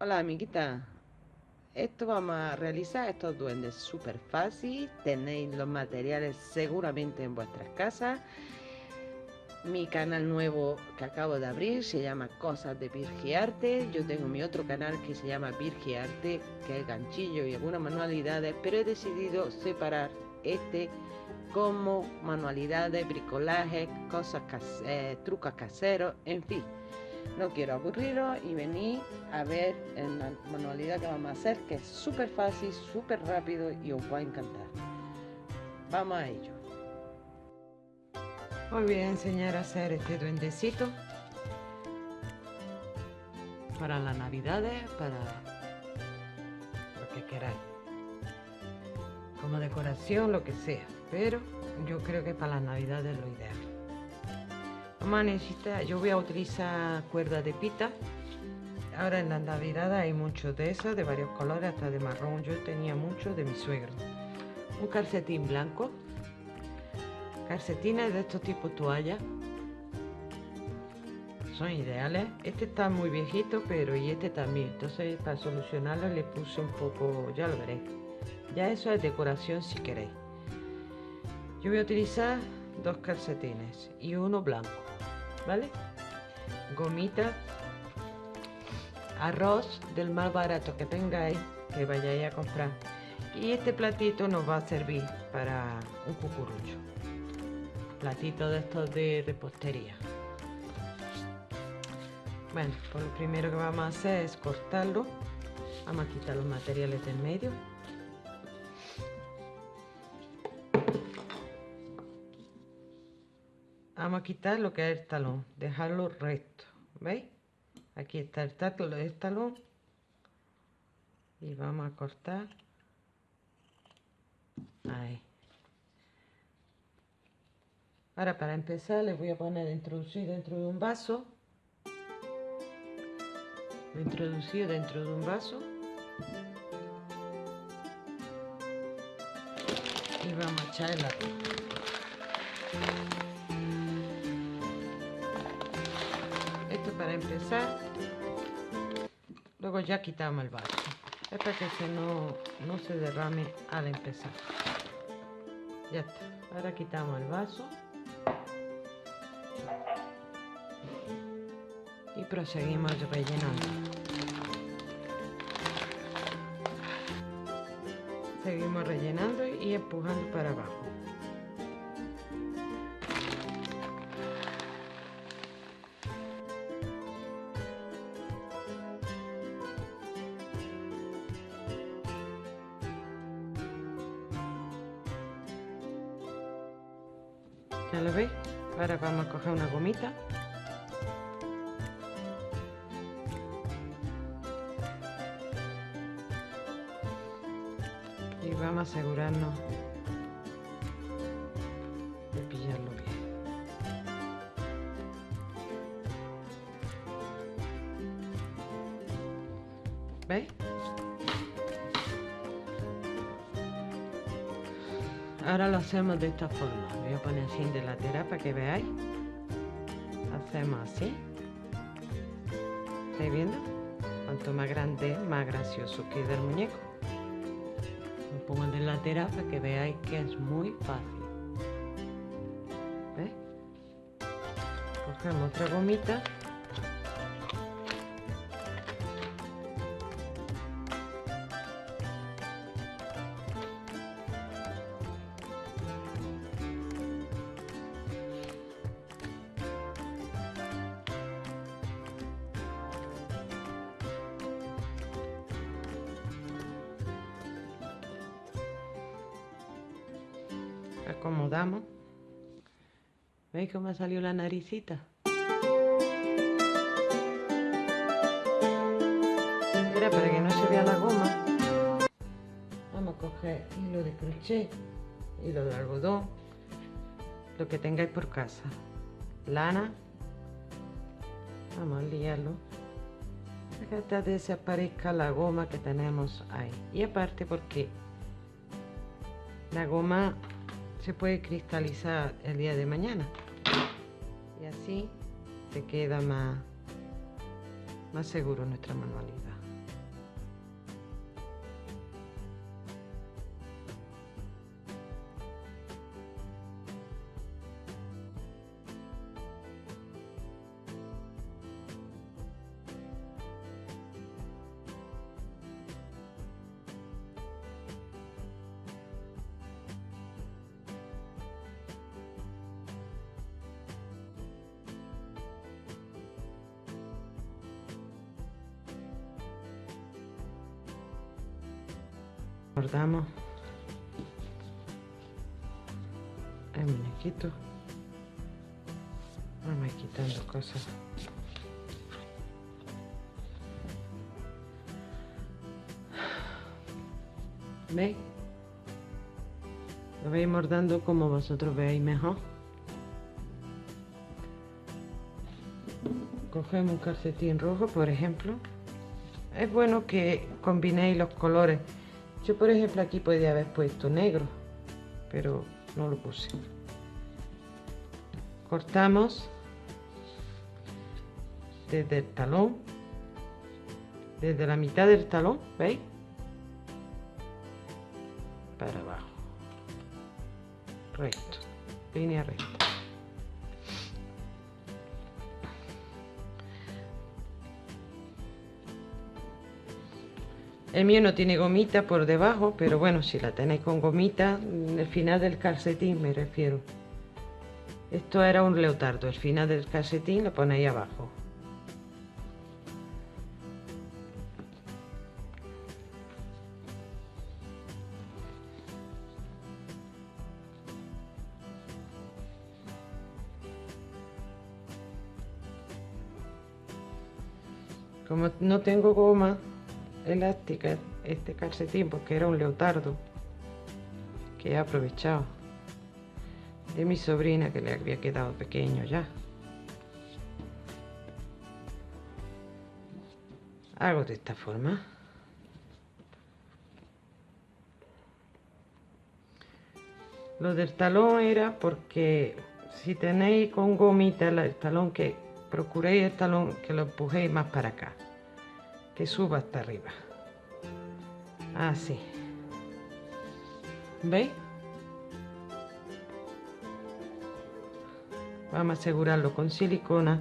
Hola amiguita, esto vamos a realizar estos duendes súper fácil, tenéis los materiales seguramente en vuestras casas. Mi canal nuevo que acabo de abrir se llama Cosas de Virgiarte. Yo tengo mi otro canal que se llama Virgiarte, que es ganchillo y algunas manualidades, pero he decidido separar este como manualidades, bricolaje, cosas, eh, trucos caseros, en fin no quiero aburriros y venir a ver en la manualidad que vamos a hacer, que es súper fácil, súper rápido y os va a encantar. Vamos a ello. Hoy voy a enseñar a hacer este duendecito para las navidades, para lo que queráis. Como decoración, lo que sea. Pero yo creo que para las navidades es lo ideal vamos a necesitar, yo voy a utilizar cuerda de pita. Ahora en la navidad hay muchos de esos, de varios colores, hasta de marrón. Yo tenía mucho de mi suegro. Un calcetín blanco. Calcetines de estos tipos toalla. Son ideales. Este está muy viejito, pero y este también. Entonces para solucionarlo le puse un poco, ya lo veréis. Ya eso es decoración si queréis. Yo voy a utilizar dos calcetines y uno blanco. ¿Vale? Gomita, arroz del más barato que tengáis, que vayáis a comprar. Y este platito nos va a servir para un cucurucho. Platito de estos de repostería. Bueno, pues lo primero que vamos a hacer es cortarlo. Vamos a quitar los materiales del medio. Vamos a quitar lo que es el talón dejarlo recto veis aquí está el talón. Y vamos a cortar. Ahí. Ahora para empezar les voy a poner introducir dentro de un vaso. Lo introducí dentro de un vaso. Y vamos a echar la para empezar. Luego ya quitamos el vaso. Para que se no, no se derrame al empezar. Ya está. Ahora quitamos el vaso. Y proseguimos rellenando. Seguimos rellenando y empujando para abajo ¿veis? ahora lo hacemos de esta forma voy a poner así de lateral para que veáis hacemos así ¿estáis viendo? cuanto más grande más gracioso queda el muñeco lo pongo de lateral para que veáis que es muy fácil ¿ves? cogemos otra gomita acomodamos. ¿Veis cómo ha salido la naricita? Era para que no se vea la goma. Vamos a coger hilo de crochet, hilo de algodón, lo que tengáis por casa. Lana. Vamos a liarlo. Hasta desaparezca la goma que tenemos ahí. Y aparte porque la goma se puede cristalizar el día de mañana. Y así se queda más, más seguro nuestra manualidad Guardamos el muñequito. Vamos quitando cosas. ¿Veis? Lo veis mordando como vosotros veis mejor. Cogemos un calcetín rojo, por ejemplo. Es bueno que combinéis los colores. Yo, por ejemplo, aquí podría haber puesto negro, pero no lo puse. Cortamos desde el talón, desde la mitad del talón, ¿veis? Para abajo. Recto, línea recta. El mío no tiene gomita por debajo, pero bueno, si la tenéis con gomita, el final del calcetín me refiero. Esto era un leotardo, el final del calcetín lo ponéis abajo. Como no tengo goma elástica este calcetín porque era un leotardo que he aprovechado de mi sobrina que le había quedado pequeño ya. Hago de esta forma. Lo del talón era porque si tenéis con gomita el talón que procuréis el talón que lo empujéis más para acá que suba hasta arriba. Así ¿veis? vamos a asegurarlo con silicona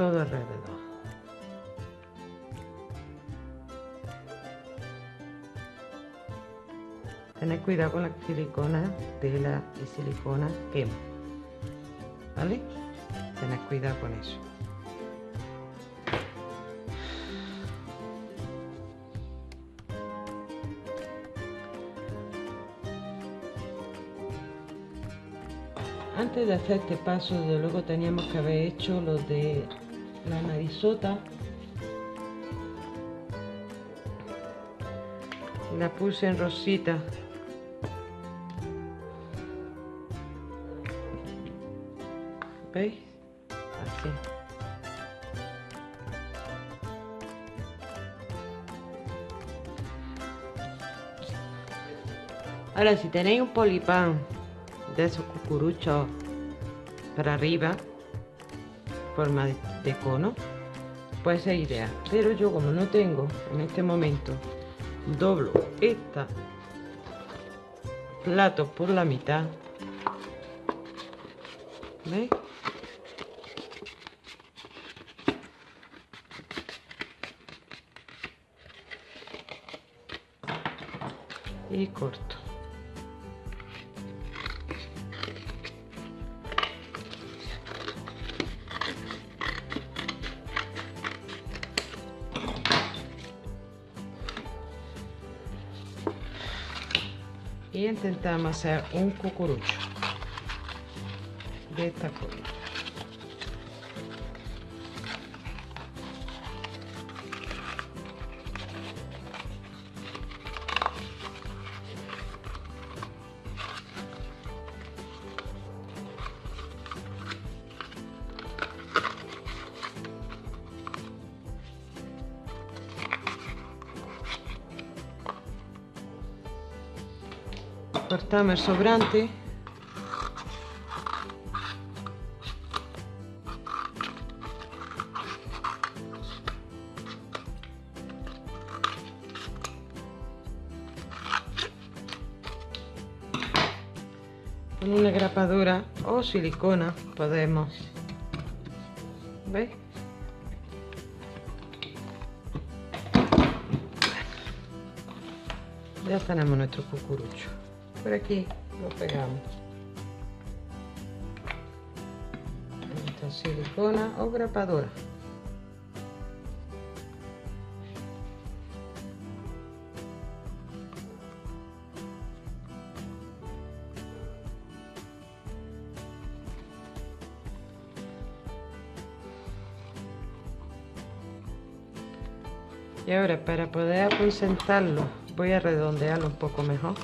todo alrededor. Tened cuidado con la silicona, tela y silicona quema. ¿Vale? Tened cuidado con eso. Antes de hacer este paso, desde luego teníamos que haber hecho lo de la narizota la puse en rosita. ¿veis? así. Ahora si tenéis un polipán de esos cucuruchos para arriba forma de, cono puede ser ideal pero yo como no tengo en este momento doblo esta plato por la mitad ¿Veis? y corto y intentamos hacer un cucurucho. De esta el sobrante con una grapadura o silicona podemos ¿veis? Ya tenemos nuestro cucurucho. Por aquí lo pegamos. Esta silicona o grapadora. Y ahora para poder concentrarlo voy a redondearlo un poco mejor.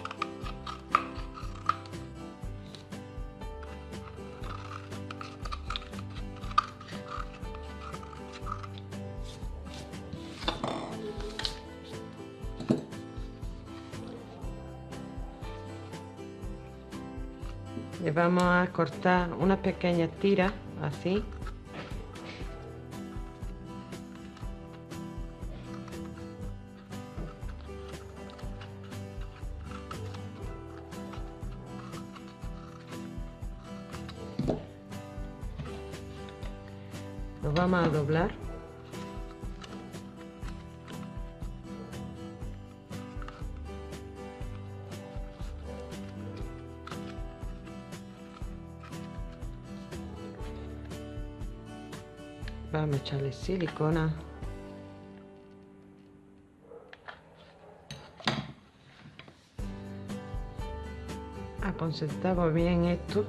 Le vamos a cortar una pequeña tira así vamos a echarle silicona. Concentramos bien esto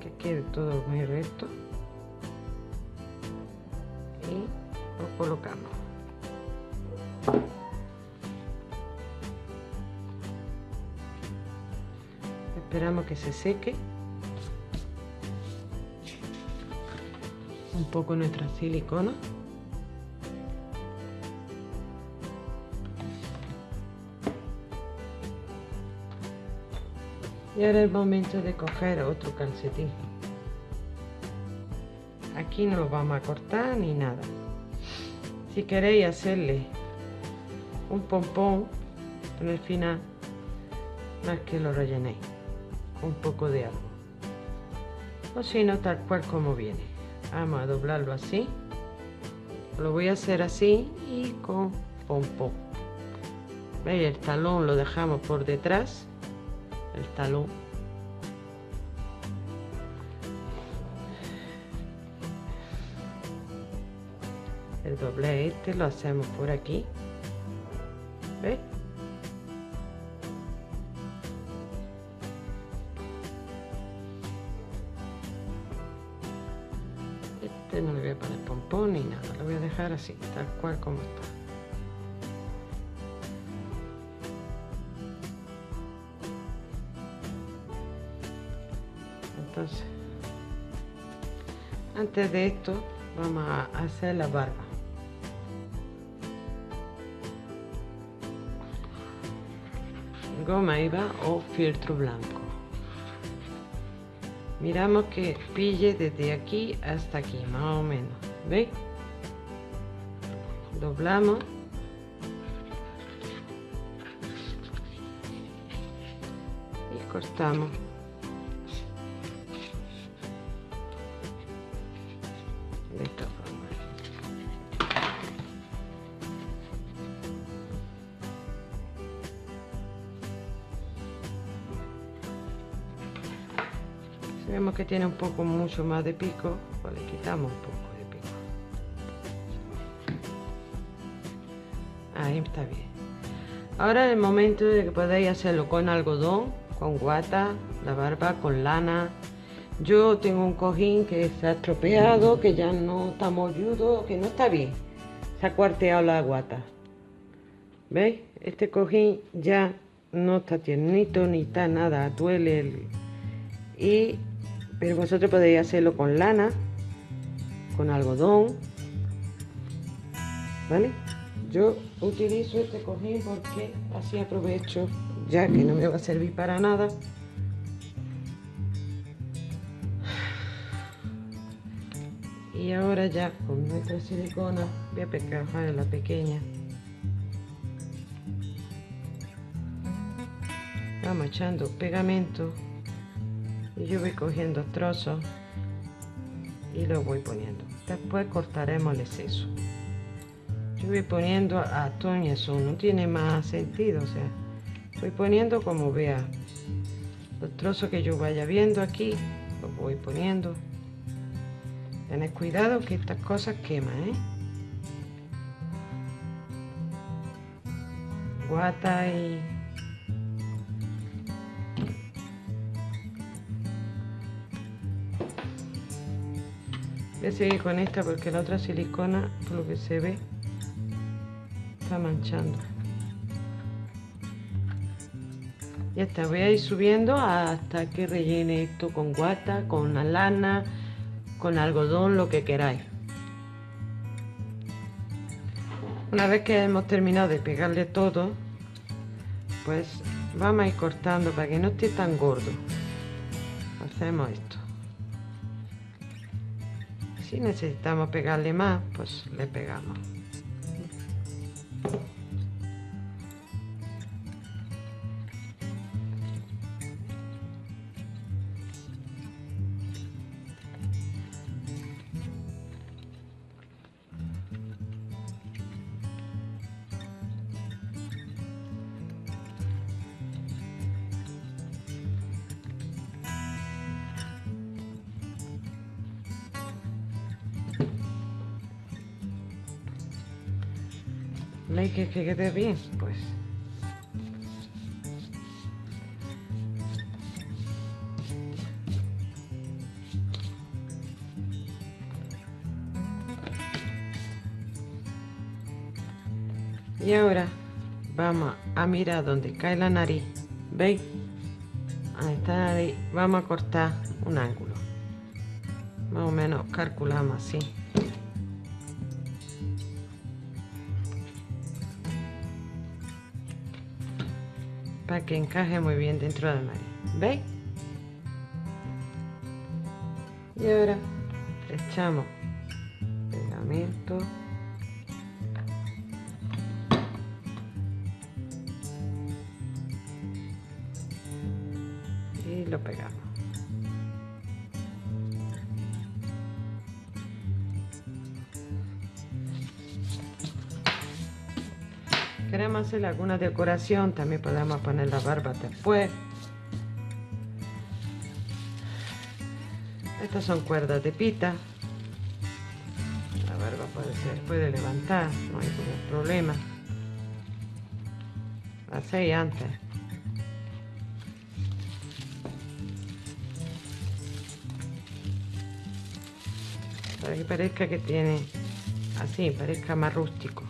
que quede todo muy recto. Y lo colocamos. Esperamos que se seque poco nuestra silicona. Y ahora es momento de coger otro calcetín. Aquí no lo vamos a cortar ni nada. Si queréis hacerle un pompón en el final más que lo rellenéis un poco de algo o si no tal cual como viene vamos a doblarlo así lo voy a hacer así y con pompón ¿Veis? el talón lo dejamos por detrás el talón el doble este lo hacemos por aquí. Pompón ni nada. Lo voy a dejar así tal cual como está. Entonces antes de esto vamos a hacer la barba. Goma eva o filtro blanco. Miramos que pille desde aquí hasta aquí más o menos ¿veis? doblamos. Y cortamos. De esta forma. Si vemos que tiene un poco mucho más de pico pues le quitamos un poco está bien ahora es el momento de que podáis hacerlo con algodón con guata la barba con lana yo tengo un cojín que se ha estropeado, que ya no está molludo, que no está bien. Se ha cuarteado la guata. ¿Veis? Este cojín ya no está tiernito ni está nada, duele. El... Y, pero vosotros podéis hacerlo con lana, con algodón. ¿Vale? Yo utilizo este cojín porque así aprovecho, ya que no me va a servir para nada. y ahora ya con nuestra silicona voy a pegar la pequeña. Vamos echando pegamento y yo voy cogiendo trozos y lo voy poniendo. Después cortaremos el exceso yo voy poniendo a ton y no tiene más sentido o sea voy poniendo como vea los trozos que yo vaya viendo aquí los voy poniendo tened cuidado que estas cosas queman ¿eh? guata y voy a seguir con esta porque la otra silicona por lo que se ve está manchando. Ya está voy a ir subiendo hasta que rellene esto con guata con la lana con algodón lo que queráis. Una vez que hemos terminado de pegarle todo pues vamos a ir cortando para que no esté tan gordo. Hacemos esto. Si necesitamos pegarle más pues le pegamos que, que quede bien? Pues Y ahora vamos a mirar donde cae la nariz. ¿Veis? Ahí está la nariz. Vamos a cortar un ángulo. Más o menos calculamos así. Que encaje muy bien dentro de la nariz. ¿Veis? Y ahora echamos queremos hacer alguna decoración, también podemos poner la barba después. Estas son cuerdas de pita. La barba puede, ser, puede levantar, no hay ningún problema. Hacéis antes. Para que parezca que tiene así, parezca más rústico.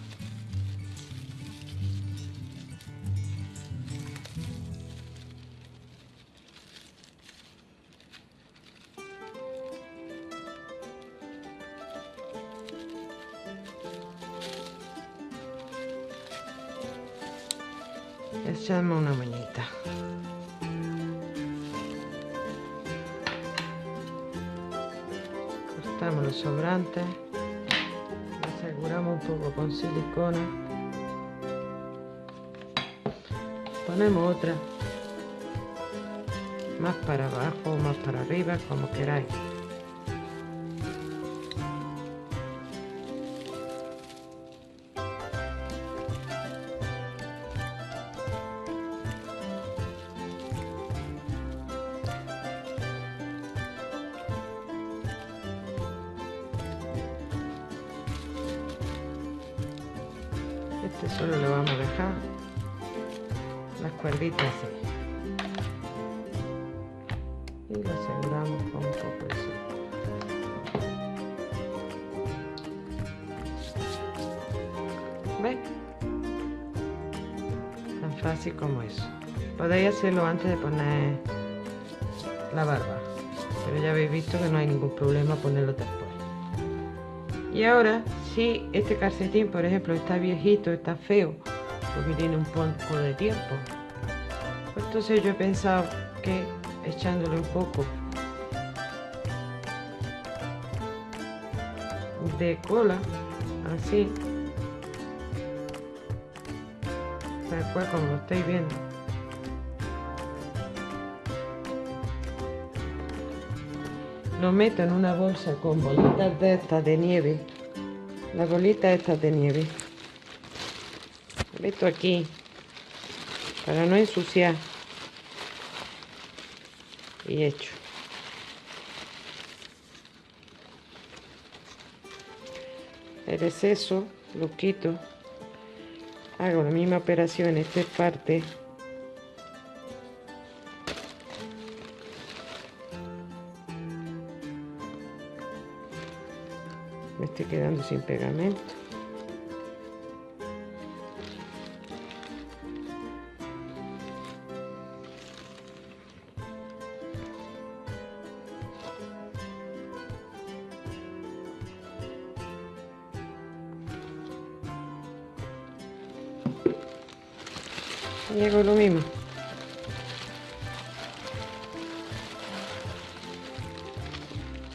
Echamos una mañita cortamos los sobrantes. Aseguramos un poco con silicona. Ponemos otra. Más para abajo o más para arriba como queráis ¿Ven? Tan fácil como eso. Podéis hacerlo antes de poner la barba. Pero ya habéis visto que no hay ningún problema ponerlo después. Y ahora si este calcetín, por ejemplo, está viejito, está feo, porque tiene un poco de tiempo, pues entonces yo he pensado que echándole un poco de cola, así, tal cual como lo estáis viendo. Lo meto en una bolsa con bolitas de estas de nieve la bolita esta de nieve meto aquí para no ensuciar. Y hecho. El exceso lo quito. Hago la misma operación en esta parte. Me estoy quedando sin pegamento.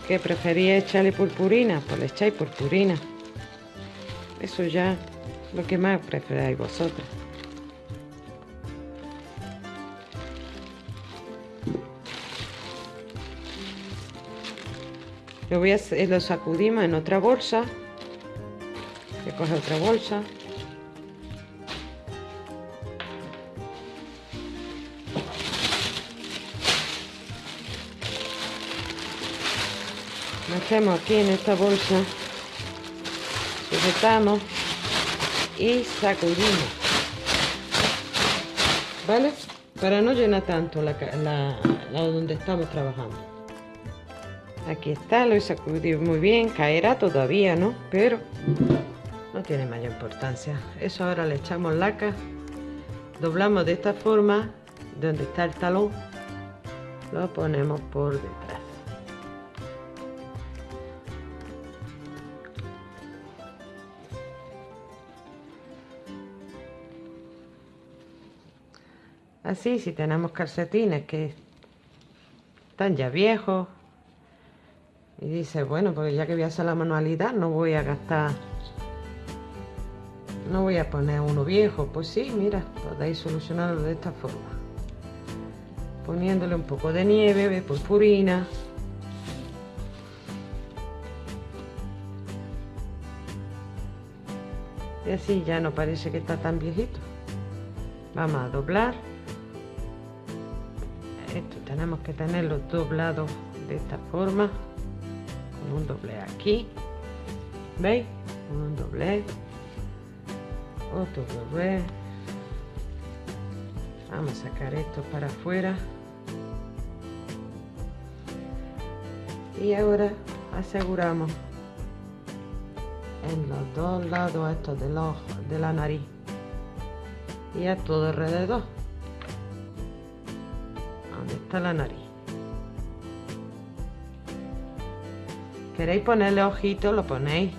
Que prefería echarle purpurina pues le echáis purpurina. Eso ya lo que más preferáis vosotros. Lo voy a lo sacudimos en otra bolsa que coge otra bolsa aquí en esta bolsa sujetamos y sacudimos. Vale para no llenar tanto la, donde estamos trabajando. Aquí está lo he sacudido muy bien caerá todavía no pero no tiene mayor importancia. Eso ahora le echamos laca doblamos de esta forma donde está el talón lo ponemos por detrás Así, si tenemos calcetines que están ya viejos y dice, bueno, pues ya que voy a hacer la manualidad, no voy a gastar, no voy a poner uno viejo. Pues sí, mira, podéis solucionarlo de esta forma. Poniéndole un poco de nieve, de purpurina. Y así ya no parece que está tan viejito. Vamos a doblar esto tenemos que tenerlo doblado de esta forma con un doble aquí veis un doble otro doble. Vamos a sacar esto para afuera. Y ahora aseguramos en los dos lados estos de, los, de la nariz y a todo alrededor está la nariz. ¿Queréis ponerle ojitos? Lo ponéis.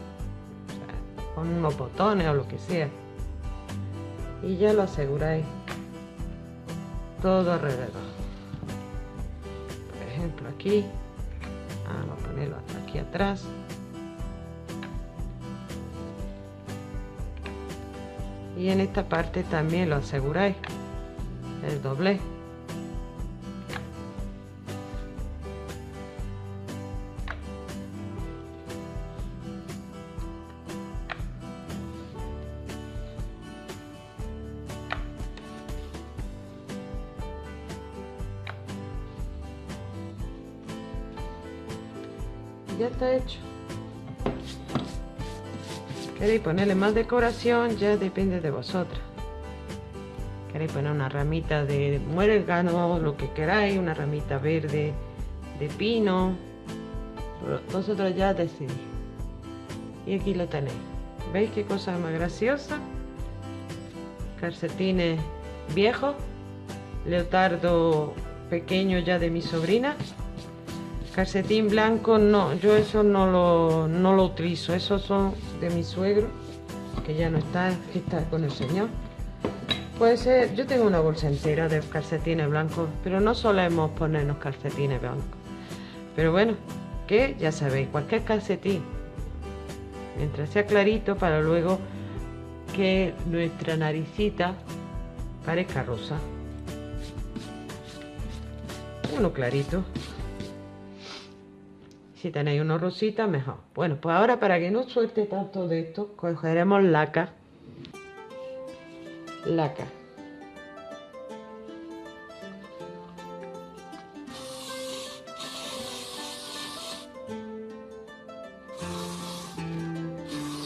con unos botones o lo que sea. Y ya lo aseguráis todo alrededor. Por ejemplo aquí. Vamos a ponerlo hasta aquí atrás. Y en esta parte también lo aseguráis. El doble. Ponerle más decoración ya depende de vosotros queréis poner una ramita de muérgano lo que queráis una ramita verde de pino. Vosotros ya decidís. Y aquí lo tenéis. Veis qué cosa más graciosa calcetines viejos leotardo pequeño ya de mi sobrina Calcetín blanco, no, yo eso no lo, no lo utilizo. Esos son de mi suegro, que ya no está, está con el señor. Puede ser, yo tengo una bolsa entera de calcetines blancos, pero no solemos ponernos calcetines blancos. Pero bueno, que ya sabéis, cualquier calcetín, mientras sea clarito, para luego que nuestra naricita parezca rosa. Uno clarito. Si tenéis uno rosita, mejor. Bueno, pues ahora para que no suelte tanto de esto, cogeremos laca. Laca.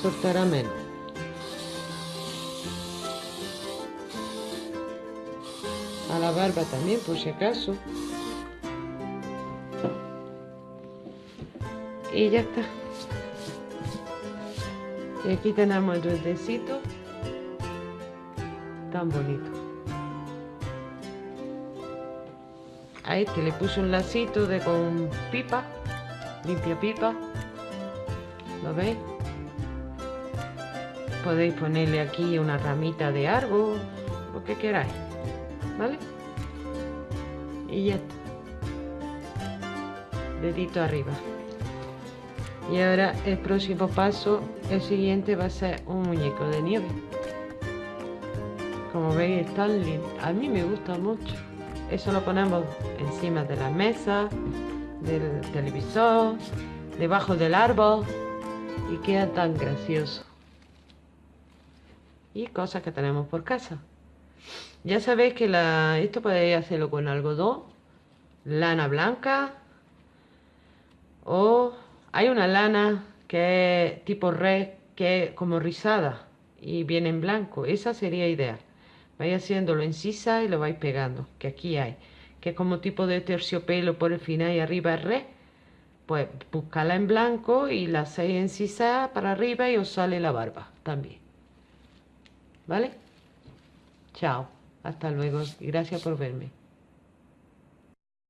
Soltará menos. A la barba también, por si acaso. Y ya está. Y aquí tenemos el duendecito. Tan bonito. A este le puse un lacito de con pipa. Limpia pipa. ¿Lo veis? Podéis ponerle aquí una ramita de árbol, lo que queráis. ¿Vale? Y ya está. Dedito arriba. Y ahora el próximo paso, el siguiente va a ser un muñeco de nieve. Como veis, están. A mí me gusta mucho. Eso lo ponemos encima de la mesa, del televisor, debajo del árbol y queda tan gracioso. Y cosas que tenemos por casa. Ya sabéis que la, esto podéis hacerlo con algodón, lana blanca o hay una lana que es tipo red, que es como rizada y viene en blanco. Esa sería ideal. Vais haciéndolo en sisa y lo vais pegando, que aquí hay. Que es como tipo de terciopelo por el final y arriba es red. Pues buscala en blanco y la hacéis en sisa para arriba y os sale la barba también. ¿Vale? Chao. Hasta luego. Y gracias por verme.